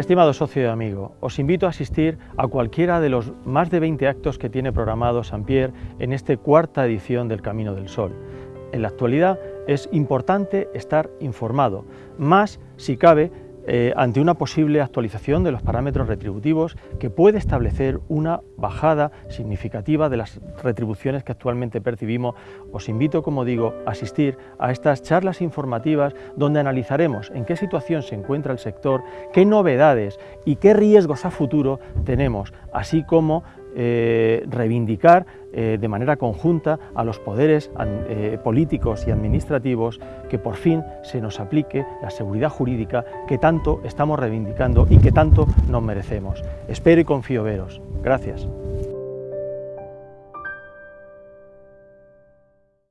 Estimado socio y amigo, os invito a asistir a cualquiera de los más de 20 actos que tiene programado Saint-Pierre en esta cuarta edición del Camino del Sol. En la actualidad es importante estar informado, más si cabe eh, ante una posible actualización de los parámetros retributivos que puede establecer una bajada significativa de las retribuciones que actualmente percibimos, os invito, como digo, a asistir a estas charlas informativas donde analizaremos en qué situación se encuentra el sector, qué novedades y qué riesgos a futuro tenemos, así como eh, reivindicar eh, de manera conjunta a los poderes eh, políticos y administrativos que por fin se nos aplique la seguridad jurídica que tanto estamos reivindicando y que tanto nos merecemos. Espero y confío veros. Gracias.